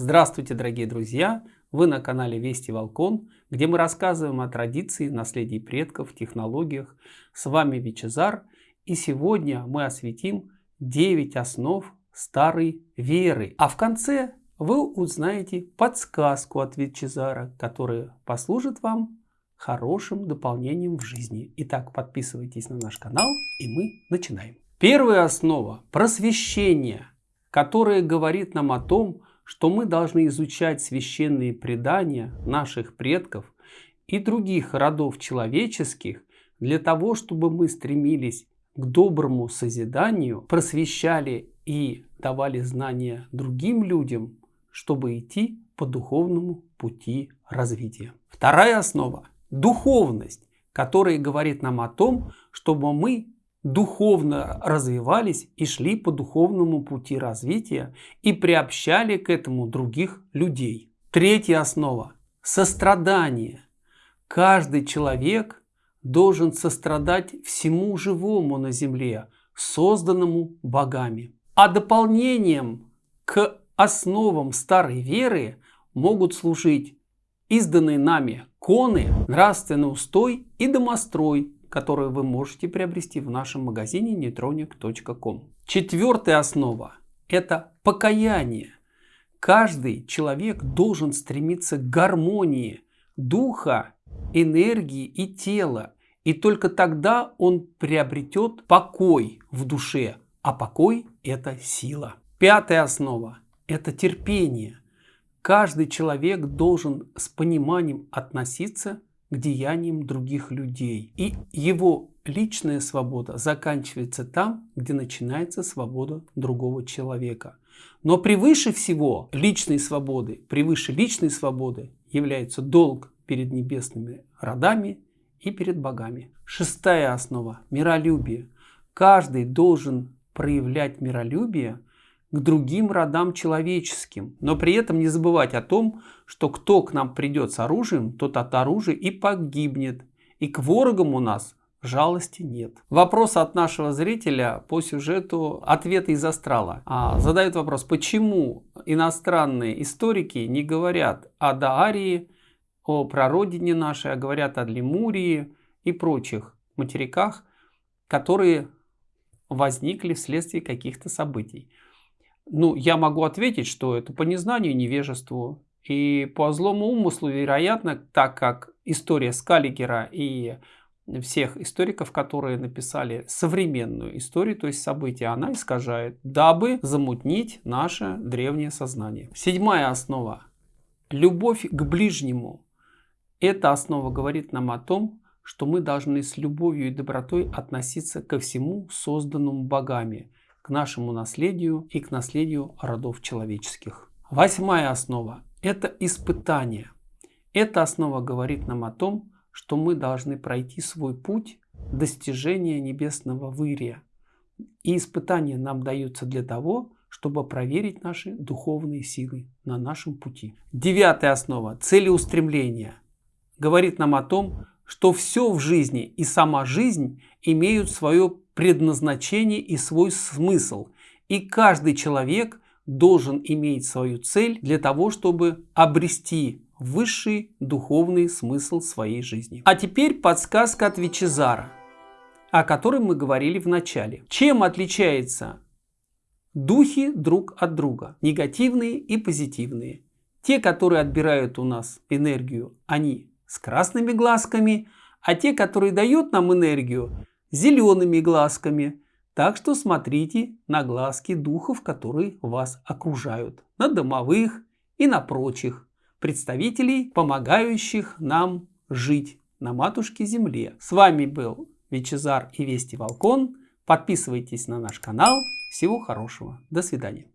Здравствуйте, дорогие друзья! Вы на канале Вести Волкон, где мы рассказываем о традиции, наследии предков, технологиях. С вами Вичезар, и сегодня мы осветим 9 основ старой веры. А в конце вы узнаете подсказку от Вичезара, которая послужит вам хорошим дополнением в жизни. Итак, подписывайтесь на наш канал, и мы начинаем. Первая основа – просвещение, которое говорит нам о том, что мы должны изучать священные предания наших предков и других родов человеческих для того, чтобы мы стремились к доброму созиданию, просвещали и давали знания другим людям, чтобы идти по духовному пути развития. Вторая основа – духовность, которая говорит нам о том, чтобы мы духовно развивались и шли по духовному пути развития и приобщали к этому других людей. Третья основа – сострадание. Каждый человек должен сострадать всему живому на земле, созданному богами. А дополнением к основам старой веры могут служить изданные нами коны, нравственный устой и домострой, которую вы можете приобрести в нашем магазине neutronic.com. Четвертая основа – это покаяние. Каждый человек должен стремиться к гармонии духа, энергии и тела. И только тогда он приобретет покой в душе. А покой – это сила. Пятая основа – это терпение. Каждый человек должен с пониманием относиться к деяниям других людей. И его личная свобода заканчивается там, где начинается свобода другого человека. Но превыше всего личной свободы, превыше личной свободы является долг перед небесными родами и перед богами. Шестая основа – миролюбие. Каждый должен проявлять миролюбие к другим родам человеческим. Но при этом не забывать о том, что кто к нам придет с оружием, тот от оружия и погибнет. И к ворогам у нас жалости нет. Вопрос от нашего зрителя по сюжету «Ответы из астрала». А, задает вопрос, почему иностранные историки не говорят о Даарии, о прародине нашей, а говорят о Лемурии и прочих материках, которые возникли вследствие каких-то событий. Ну, я могу ответить, что это по незнанию, невежеству. И по злому умыслу, вероятно, так как история Скаллигера и всех историков, которые написали современную историю, то есть события, она искажает, дабы замутнить наше древнее сознание. Седьмая основа. Любовь к ближнему. Эта основа говорит нам о том, что мы должны с любовью и добротой относиться ко всему созданному богами – к нашему наследию и к наследию родов человеческих. Восьмая основа – это испытание. Эта основа говорит нам о том, что мы должны пройти свой путь достижения небесного вырия. И испытания нам даются для того, чтобы проверить наши духовные силы на нашем пути. Девятая основа – целеустремление. Говорит нам о том, что все в жизни и сама жизнь имеют свое предназначение и свой смысл. И каждый человек должен иметь свою цель для того, чтобы обрести высший духовный смысл своей жизни. А теперь подсказка от Вичезара, о которой мы говорили в начале. Чем отличается духи друг от друга? Негативные и позитивные. Те, которые отбирают у нас энергию, они с красными глазками, а те, которые дают нам энергию, зелеными глазками. Так что смотрите на глазки духов, которые вас окружают, на домовых и на прочих представителей, помогающих нам жить на матушке земле. С вами был Вичезар и Вести Волкон. Подписывайтесь на наш канал. Всего хорошего. До свидания.